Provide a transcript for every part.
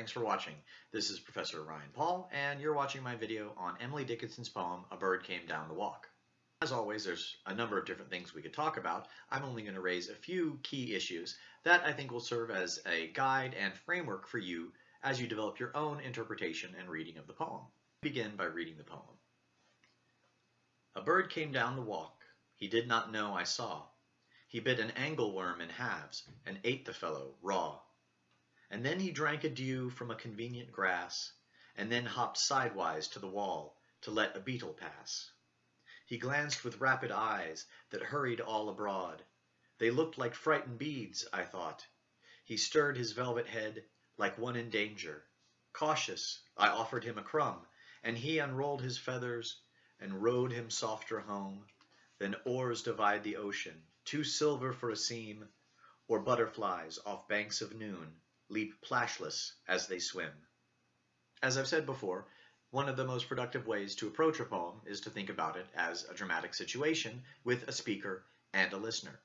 thanks for watching. This is Professor Ryan Paul, and you're watching my video on Emily Dickinson's poem, A Bird Came Down the Walk. As always, there's a number of different things we could talk about. I'm only going to raise a few key issues that I think will serve as a guide and framework for you as you develop your own interpretation and reading of the poem. Begin by reading the poem. A bird came down the walk, he did not know I saw. He bit an angleworm in halves, and ate the fellow raw. And then he drank a dew from a convenient grass, and then hopped sidewise to the wall to let a beetle pass. He glanced with rapid eyes that hurried all abroad. They looked like frightened beads, I thought. He stirred his velvet head like one in danger. Cautious, I offered him a crumb, and he unrolled his feathers and rowed him softer home. Then oars divide the ocean, too silver for a seam, or butterflies off banks of noon leap plashless as they swim. As I've said before, one of the most productive ways to approach a poem is to think about it as a dramatic situation with a speaker and a listener.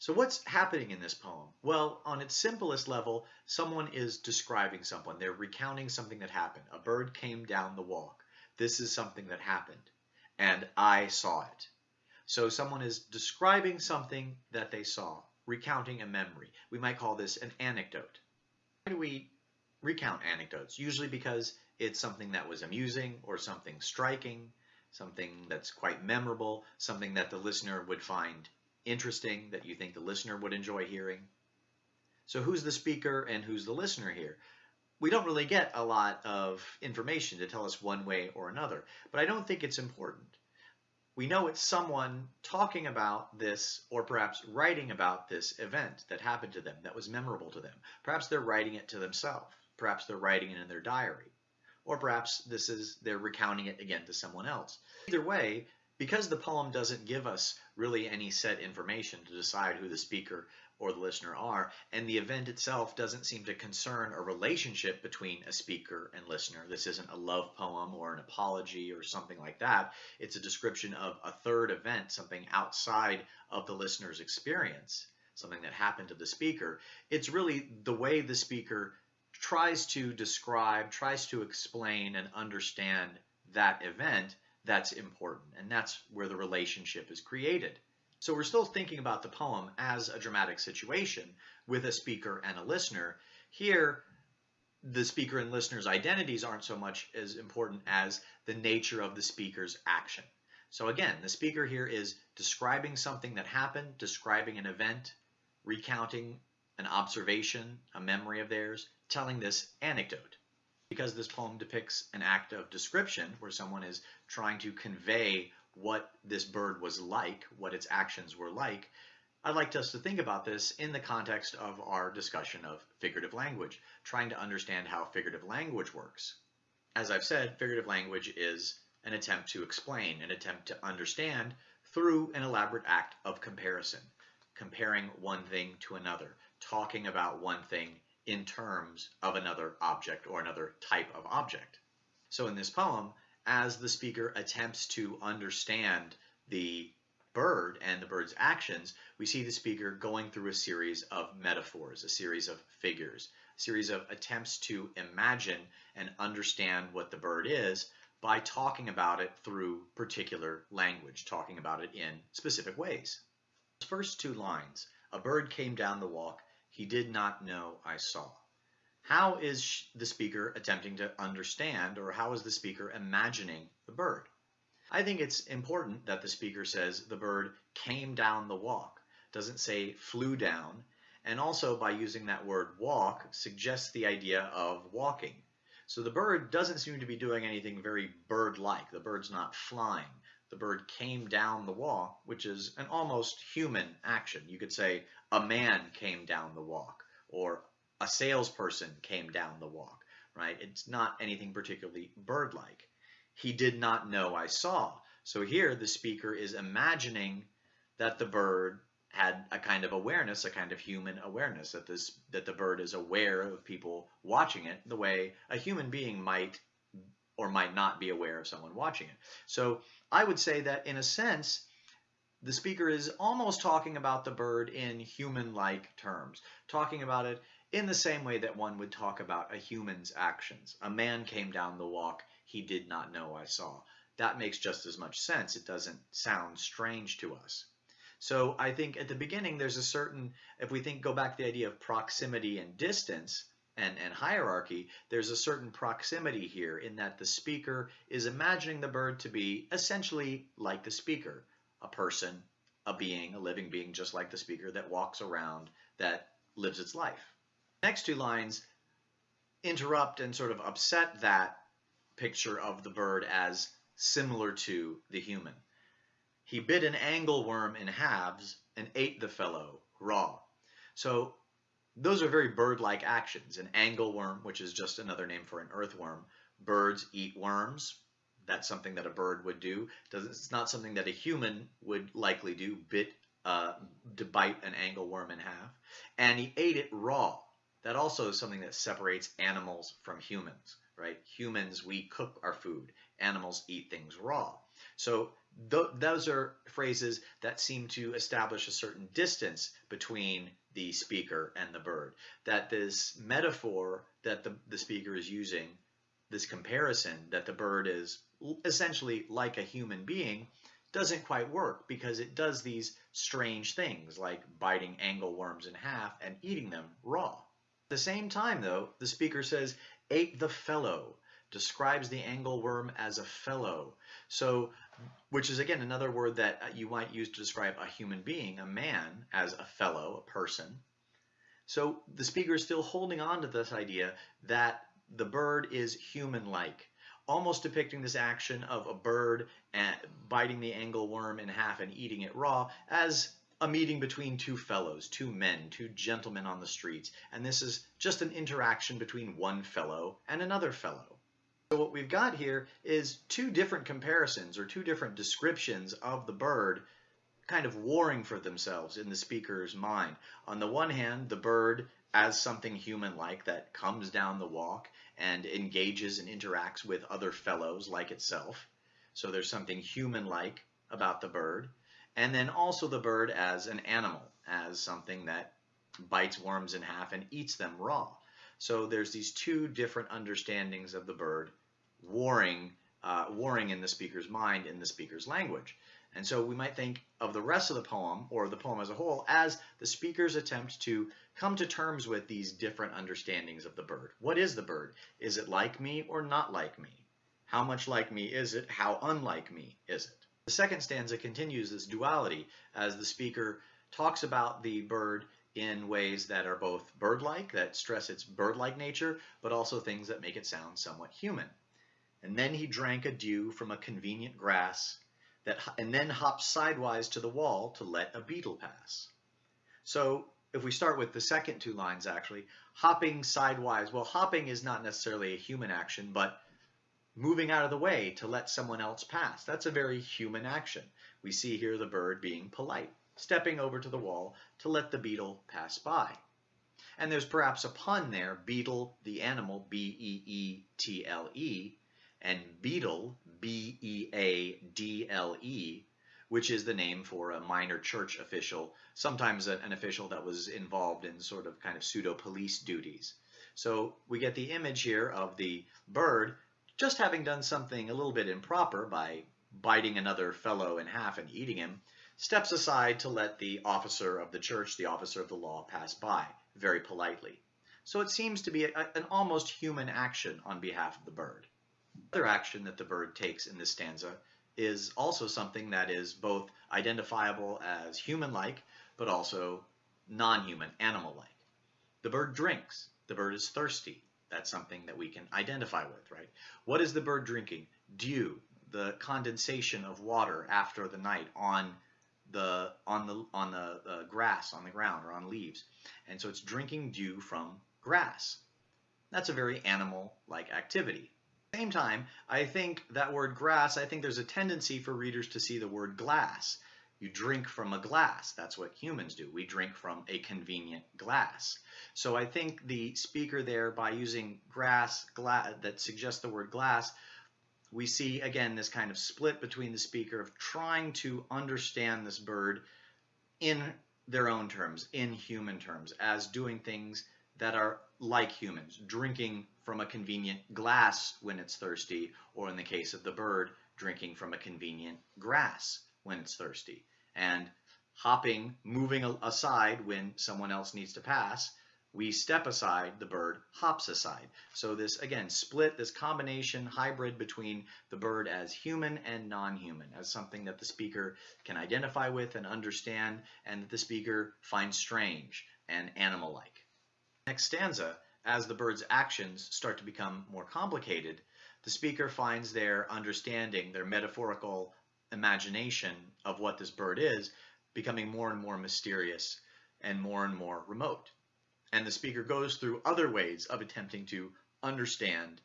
So what's happening in this poem? Well, on its simplest level, someone is describing someone. They're recounting something that happened. A bird came down the walk. This is something that happened, and I saw it. So someone is describing something that they saw, recounting a memory. We might call this an anecdote. Do we recount anecdotes? Usually because it's something that was amusing or something striking, something that's quite memorable, something that the listener would find interesting, that you think the listener would enjoy hearing. So who's the speaker and who's the listener here? We don't really get a lot of information to tell us one way or another, but I don't think it's important. We know it's someone talking about this or perhaps writing about this event that happened to them, that was memorable to them. Perhaps they're writing it to themselves. Perhaps they're writing it in their diary. Or perhaps this is they're recounting it again to someone else. Either way, because the poem doesn't give us really any set information to decide who the speaker or the listener are, and the event itself doesn't seem to concern a relationship between a speaker and listener. This isn't a love poem or an apology or something like that. It's a description of a third event, something outside of the listener's experience, something that happened to the speaker. It's really the way the speaker tries to describe, tries to explain and understand that event that's important. And that's where the relationship is created. So we're still thinking about the poem as a dramatic situation with a speaker and a listener. Here, the speaker and listener's identities aren't so much as important as the nature of the speaker's action. So again, the speaker here is describing something that happened, describing an event, recounting an observation, a memory of theirs, telling this anecdote. Because this poem depicts an act of description where someone is trying to convey what this bird was like, what its actions were like, I'd like us to think about this in the context of our discussion of figurative language, trying to understand how figurative language works. As I've said, figurative language is an attempt to explain, an attempt to understand through an elaborate act of comparison, comparing one thing to another, talking about one thing in terms of another object or another type of object. So in this poem, as the speaker attempts to understand the bird and the bird's actions, we see the speaker going through a series of metaphors, a series of figures, a series of attempts to imagine and understand what the bird is by talking about it through particular language, talking about it in specific ways. First two lines, a bird came down the walk, he did not know I saw. How is the speaker attempting to understand or how is the speaker imagining the bird? I think it's important that the speaker says the bird came down the walk, doesn't say flew down, and also by using that word walk suggests the idea of walking. So the bird doesn't seem to be doing anything very bird-like. The bird's not flying. The bird came down the walk, which is an almost human action. You could say a man came down the walk or a salesperson came down the walk, right? It's not anything particularly bird-like. He did not know I saw. So here the speaker is imagining that the bird had a kind of awareness, a kind of human awareness, that this that the bird is aware of people watching it the way a human being might or might not be aware of someone watching it. So I would say that in a sense, the speaker is almost talking about the bird in human-like terms, talking about it in the same way that one would talk about a human's actions. A man came down the walk he did not know I saw. That makes just as much sense. It doesn't sound strange to us. So I think at the beginning there's a certain, if we think go back to the idea of proximity and distance and, and hierarchy, there's a certain proximity here in that the speaker is imagining the bird to be essentially like the speaker, a person, a being, a living being just like the speaker that walks around, that lives its life. Next two lines interrupt and sort of upset that picture of the bird as similar to the human. He bit an angleworm in halves and ate the fellow raw. So those are very bird-like actions. An angleworm, which is just another name for an earthworm. Birds eat worms. That's something that a bird would do. It's not something that a human would likely do, bit uh, to bite an angleworm in half. And he ate it raw. That also is something that separates animals from humans, right? Humans, we cook our food. Animals eat things raw. So th those are phrases that seem to establish a certain distance between the speaker and the bird. That this metaphor that the, the speaker is using, this comparison that the bird is essentially like a human being, doesn't quite work because it does these strange things like biting angleworms in half and eating them raw. At the same time, though, the speaker says, ate the fellow, describes the angleworm as a fellow. So which is again another word that uh, you might use to describe a human being, a man, as a fellow, a person. So the speaker is still holding on to this idea that the bird is human-like, almost depicting this action of a bird biting the angleworm in half and eating it raw as a meeting between two fellows, two men, two gentlemen on the streets. And this is just an interaction between one fellow and another fellow. So what we've got here is two different comparisons or two different descriptions of the bird kind of warring for themselves in the speaker's mind. On the one hand, the bird as something human-like that comes down the walk and engages and interacts with other fellows like itself. So there's something human-like about the bird. And then also the bird as an animal, as something that bites worms in half and eats them raw. So there's these two different understandings of the bird warring, uh, warring in the speaker's mind in the speaker's language. And so we might think of the rest of the poem, or the poem as a whole, as the speaker's attempt to come to terms with these different understandings of the bird. What is the bird? Is it like me or not like me? How much like me is it? How unlike me is it? The second stanza continues this duality as the speaker talks about the bird in ways that are both bird-like, that stress its bird-like nature, but also things that make it sound somewhat human. And then he drank a dew from a convenient grass, that, and then hopped sidewise to the wall to let a beetle pass. So if we start with the second two lines actually, hopping sidewise, well hopping is not necessarily a human action, but moving out of the way to let someone else pass. That's a very human action. We see here the bird being polite stepping over to the wall to let the beetle pass by. And there's perhaps a pun there, beetle, the animal, B-E-E-T-L-E, and beadle, B-E-A-D-L-E, which is the name for a minor church official, sometimes an official that was involved in sort of kind of pseudo-police duties. So we get the image here of the bird just having done something a little bit improper by biting another fellow in half and eating him, steps aside to let the officer of the church, the officer of the law, pass by very politely. So it seems to be a, an almost human action on behalf of the bird. Other action that the bird takes in this stanza is also something that is both identifiable as human-like, but also non-human, animal-like. The bird drinks. The bird is thirsty. That's something that we can identify with, right? What is the bird drinking? Dew, the condensation of water after the night on the on the on the uh, grass on the ground or on leaves and so it's drinking dew from grass that's a very animal like activity same time i think that word grass i think there's a tendency for readers to see the word glass you drink from a glass. That's what humans do. We drink from a convenient glass. So i think the speaker there by using grass glass that suggests the word glass we see again this kind of split between the speaker of trying to understand this bird in their own terms, in human terms, as doing things that are like humans, drinking from a convenient glass when it's thirsty, or in the case of the bird, drinking from a convenient grass when it's thirsty, and hopping, moving aside when someone else needs to pass, we step aside, the bird hops aside. So this, again, split, this combination, hybrid between the bird as human and non-human, as something that the speaker can identify with and understand, and that the speaker finds strange and animal-like. Next stanza, as the bird's actions start to become more complicated, the speaker finds their understanding, their metaphorical imagination of what this bird is, becoming more and more mysterious and more and more remote. And the speaker goes through other ways of attempting to understand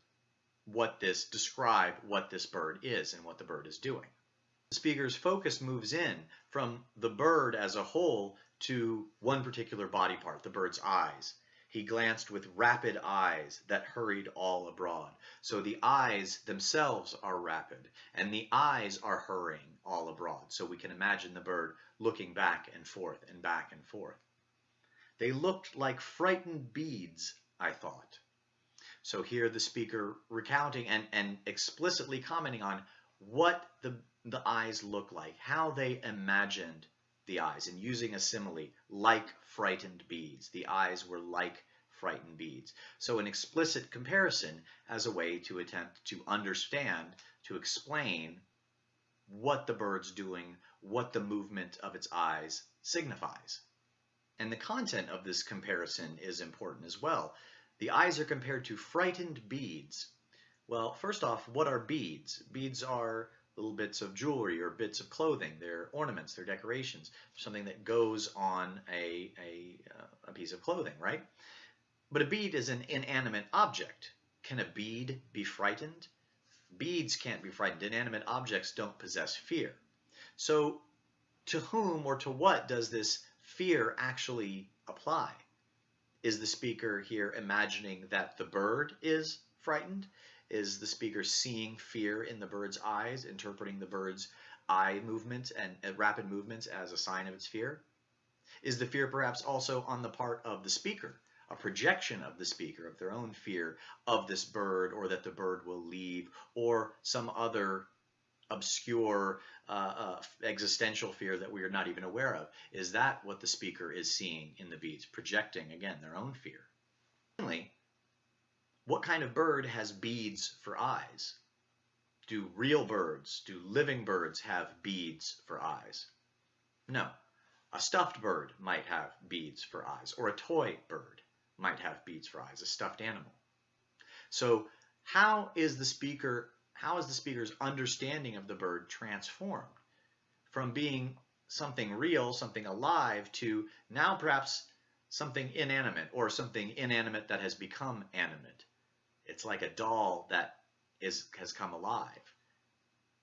what this, describe what this bird is and what the bird is doing. The speaker's focus moves in from the bird as a whole to one particular body part, the bird's eyes. He glanced with rapid eyes that hurried all abroad. So the eyes themselves are rapid, and the eyes are hurrying all abroad. So we can imagine the bird looking back and forth and back and forth. They looked like frightened beads, I thought. So here the speaker recounting and, and explicitly commenting on what the, the eyes look like, how they imagined the eyes and using a simile like frightened beads. The eyes were like frightened beads. So an explicit comparison as a way to attempt to understand, to explain what the bird's doing, what the movement of its eyes signifies. And the content of this comparison is important as well. The eyes are compared to frightened beads. Well, first off, what are beads? Beads are little bits of jewelry or bits of clothing. They're ornaments, they're decorations, something that goes on a, a, uh, a piece of clothing, right? But a bead is an inanimate object. Can a bead be frightened? Beads can't be frightened. Inanimate objects don't possess fear. So to whom or to what does this fear actually apply? Is the speaker here imagining that the bird is frightened? Is the speaker seeing fear in the bird's eyes, interpreting the bird's eye movements and rapid movements as a sign of its fear? Is the fear perhaps also on the part of the speaker, a projection of the speaker of their own fear of this bird or that the bird will leave or some other obscure uh, uh, existential fear that we are not even aware of? Is that what the speaker is seeing in the beads, projecting, again, their own fear? Finally, what kind of bird has beads for eyes? Do real birds, do living birds have beads for eyes? No. A stuffed bird might have beads for eyes, or a toy bird might have beads for eyes, a stuffed animal. So how is the speaker, how is the speaker's understanding of the bird transformed from being something real, something alive, to now perhaps something inanimate or something inanimate that has become animate? It's like a doll that is has come alive.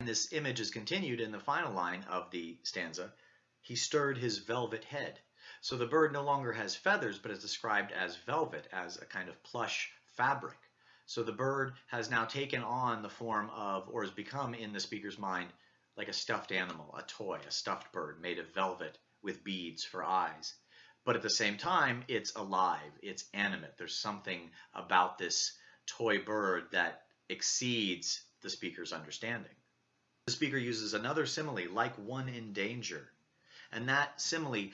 And this image is continued in the final line of the stanza. He stirred his velvet head. So the bird no longer has feathers, but is described as velvet, as a kind of plush fabric. So the bird has now taken on the form of, or has become in the speaker's mind, like a stuffed animal, a toy, a stuffed bird made of velvet with beads for eyes. But at the same time, it's alive, it's animate. There's something about this toy bird that exceeds the speaker's understanding. The speaker uses another simile, like one in danger. And that simile,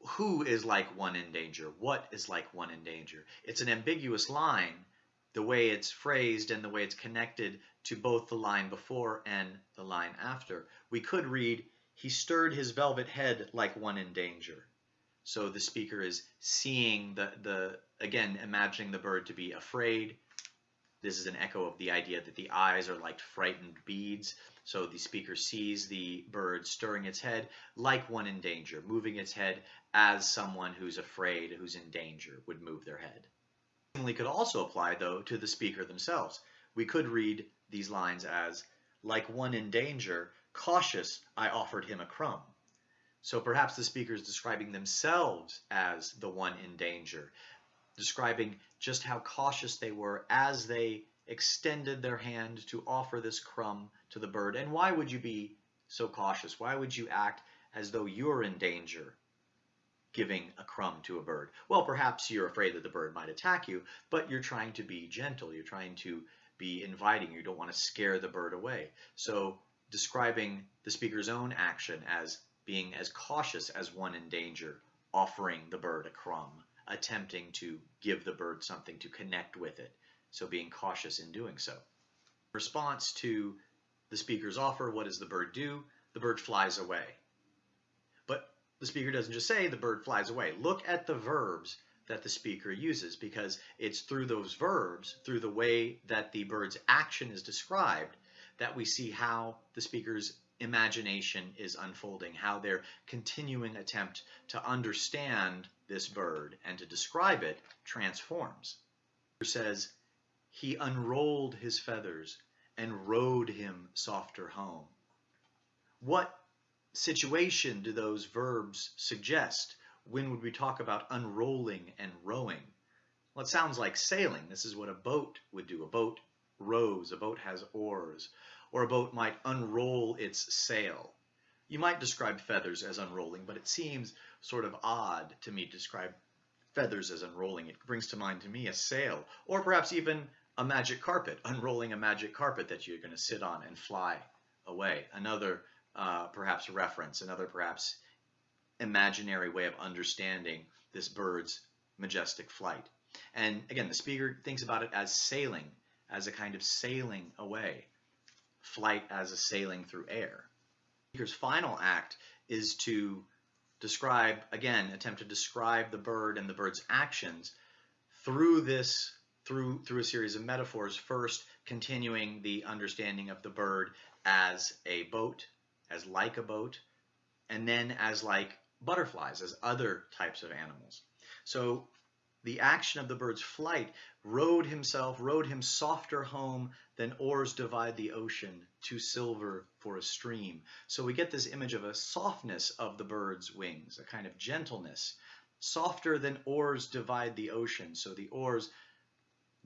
who is like one in danger? What is like one in danger? It's an ambiguous line, the way it's phrased and the way it's connected to both the line before and the line after. We could read, he stirred his velvet head like one in danger. So the speaker is seeing the, the again, imagining the bird to be afraid, this is an echo of the idea that the eyes are like frightened beads. So the speaker sees the bird stirring its head like one in danger, moving its head as someone who's afraid, who's in danger, would move their head. We could also apply, though, to the speaker themselves. We could read these lines as, like one in danger, cautious, I offered him a crumb. So perhaps the speaker is describing themselves as the one in danger, describing just how cautious they were as they extended their hand to offer this crumb to the bird. And why would you be so cautious? Why would you act as though you're in danger, giving a crumb to a bird? Well, perhaps you're afraid that the bird might attack you, but you're trying to be gentle. You're trying to be inviting. You don't want to scare the bird away. So describing the speaker's own action as being as cautious as one in danger, offering the bird a crumb, attempting to give the bird something to connect with it. So being cautious in doing so. Response to the speaker's offer, what does the bird do? The bird flies away. But the speaker doesn't just say the bird flies away. Look at the verbs that the speaker uses because it's through those verbs, through the way that the bird's action is described, that we see how the speaker's imagination is unfolding, how their continuing attempt to understand this bird and to describe it transforms. It says, he unrolled his feathers and rowed him softer home. What situation do those verbs suggest? When would we talk about unrolling and rowing? Well, it sounds like sailing. This is what a boat would do. A boat rows, a boat has oars, or a boat might unroll its sail. You might describe feathers as unrolling, but it seems sort of odd to me to describe feathers as unrolling. It brings to mind to me a sail, or perhaps even a magic carpet, unrolling a magic carpet that you're going to sit on and fly away. Another uh, perhaps reference, another perhaps imaginary way of understanding this bird's majestic flight. And again, the speaker thinks about it as sailing, as a kind of sailing away, flight as a sailing through air. Speaker's final act is to describe, again, attempt to describe the bird and the bird's actions through this through through a series of metaphors first continuing the understanding of the bird as a boat as like a boat and then as like butterflies as other types of animals so the action of the bird's flight rowed himself rowed him softer home than oars divide the ocean too silver for a stream so we get this image of a softness of the bird's wings a kind of gentleness softer than oars divide the ocean so the oars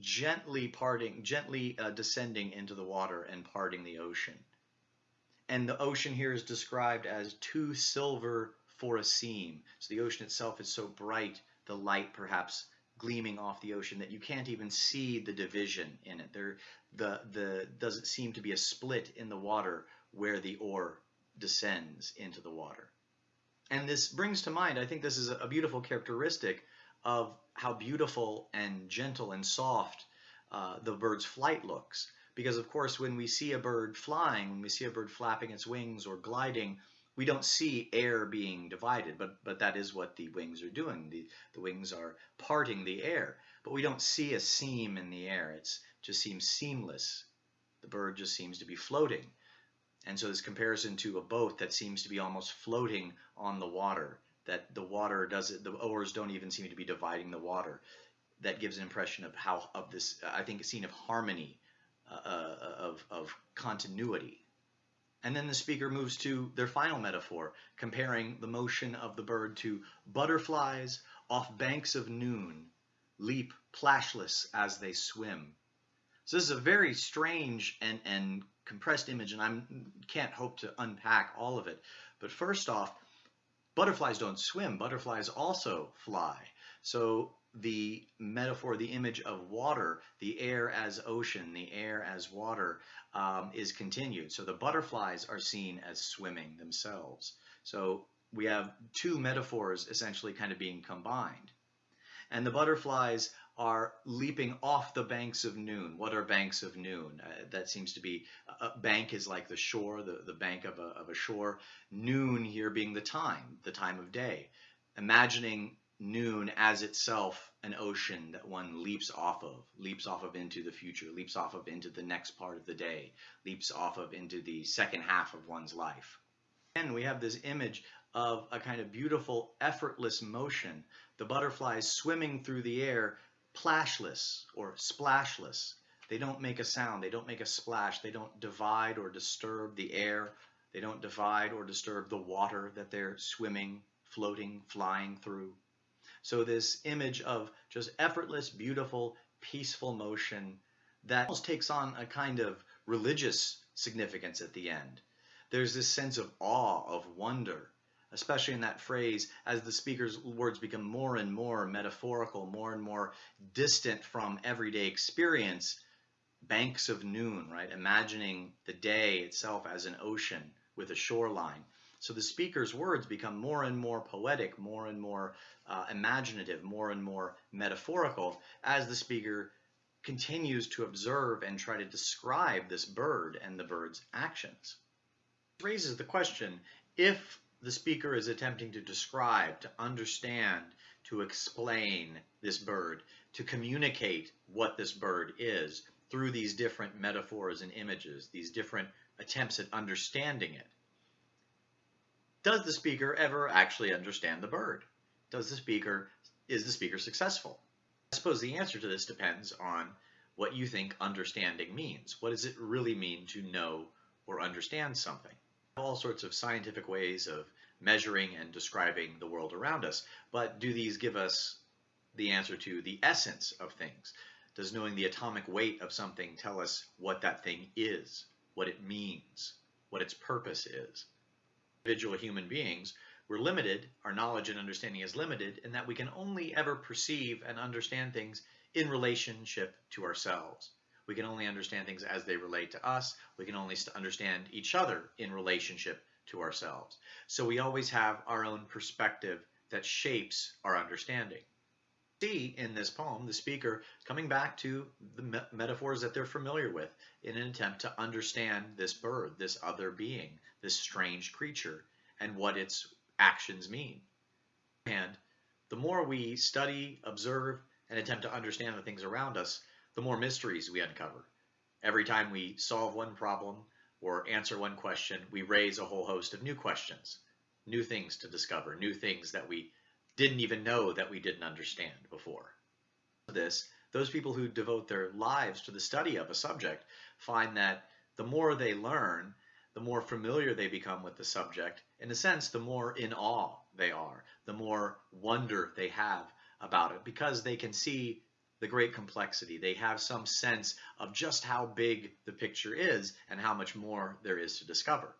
gently parting, gently uh, descending into the water and parting the ocean. And the ocean here is described as too silver for a seam. So the ocean itself is so bright, the light perhaps gleaming off the ocean that you can't even see the division in it. There, the the doesn't seem to be a split in the water where the oar descends into the water. And this brings to mind, I think this is a beautiful characteristic of how beautiful and gentle and soft uh, the bird's flight looks. Because of course, when we see a bird flying, when we see a bird flapping its wings or gliding, we don't see air being divided, but, but that is what the wings are doing. The, the wings are parting the air, but we don't see a seam in the air. It just seems seamless. The bird just seems to be floating. And so this comparison to a boat that seems to be almost floating on the water that the water does the oars don't even seem to be dividing the water. That gives an impression of how, of this, I think, a scene of harmony, uh, uh, of, of continuity. And then the speaker moves to their final metaphor, comparing the motion of the bird to butterflies off banks of noon, leap plashless as they swim. So this is a very strange and, and compressed image, and I can't hope to unpack all of it. But first off, Butterflies don't swim, butterflies also fly. So the metaphor, the image of water, the air as ocean, the air as water, um, is continued. So the butterflies are seen as swimming themselves. So we have two metaphors essentially kind of being combined. And the butterflies are leaping off the banks of noon. What are banks of noon? Uh, that seems to be, a bank is like the shore, the, the bank of a, of a shore. Noon here being the time, the time of day. Imagining noon as itself an ocean that one leaps off of, leaps off of into the future, leaps off of into the next part of the day, leaps off of into the second half of one's life. And we have this image of a kind of beautiful, effortless motion, the butterflies swimming through the air plashless or splashless. They don't make a sound. They don't make a splash. They don't divide or disturb the air. They don't divide or disturb the water that they're swimming, floating, flying through. So this image of just effortless, beautiful, peaceful motion that almost takes on a kind of religious significance at the end. There's this sense of awe, of wonder, especially in that phrase, as the speaker's words become more and more metaphorical, more and more distant from everyday experience, banks of noon, right? Imagining the day itself as an ocean with a shoreline. So the speaker's words become more and more poetic, more and more uh, imaginative, more and more metaphorical as the speaker continues to observe and try to describe this bird and the bird's actions. This raises the question, if the speaker is attempting to describe, to understand, to explain this bird, to communicate what this bird is through these different metaphors and images, these different attempts at understanding it. Does the speaker ever actually understand the bird? Does the speaker, is the speaker successful? I suppose the answer to this depends on what you think understanding means. What does it really mean to know or understand something? All sorts of scientific ways of measuring and describing the world around us, but do these give us the answer to the essence of things? Does knowing the atomic weight of something tell us what that thing is, what it means, what its purpose is? Individual human beings, we're limited, our knowledge and understanding is limited, in that we can only ever perceive and understand things in relationship to ourselves. We can only understand things as they relate to us. We can only understand each other in relationship to ourselves. So we always have our own perspective that shapes our understanding. See in this poem the speaker coming back to the me metaphors that they're familiar with in an attempt to understand this bird, this other being, this strange creature, and what its actions mean. And the more we study, observe, and attempt to understand the things around us, the more mysteries we uncover. Every time we solve one problem or answer one question, we raise a whole host of new questions, new things to discover, new things that we didn't even know that we didn't understand before. This, those people who devote their lives to the study of a subject find that the more they learn, the more familiar they become with the subject. In a sense, the more in awe they are, the more wonder they have about it because they can see the great complexity. They have some sense of just how big the picture is and how much more there is to discover.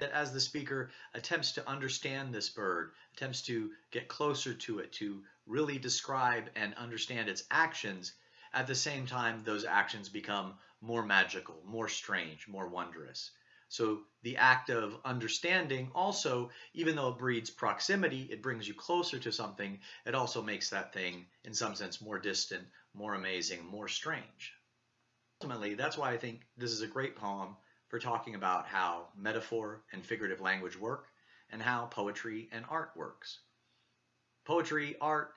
That as the speaker attempts to understand this bird, attempts to get closer to it, to really describe and understand its actions, at the same time those actions become more magical, more strange, more wondrous. So the act of understanding also, even though it breeds proximity, it brings you closer to something, it also makes that thing, in some sense, more distant, more amazing, more strange. Ultimately, that's why I think this is a great poem for talking about how metaphor and figurative language work and how poetry and art works. Poetry, art,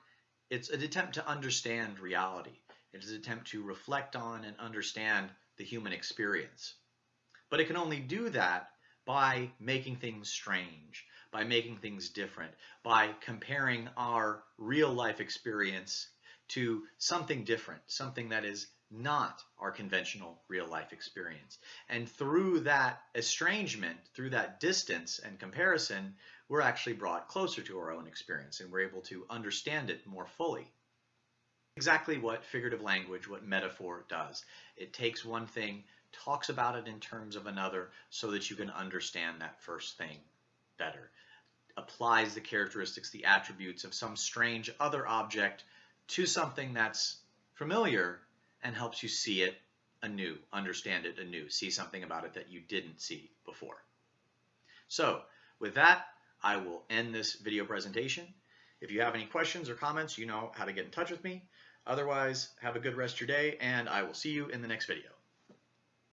it's an attempt to understand reality. It is an attempt to reflect on and understand the human experience. But it can only do that by making things strange, by making things different, by comparing our real life experience to something different, something that is not our conventional real life experience. And through that estrangement, through that distance and comparison, we're actually brought closer to our own experience and we're able to understand it more fully. Exactly what figurative language, what metaphor does. It takes one thing, talks about it in terms of another so that you can understand that first thing better. Applies the characteristics, the attributes of some strange other object to something that's familiar and helps you see it anew, understand it anew, see something about it that you didn't see before. So with that, I will end this video presentation. If you have any questions or comments, you know how to get in touch with me. Otherwise, have a good rest of your day, and I will see you in the next video.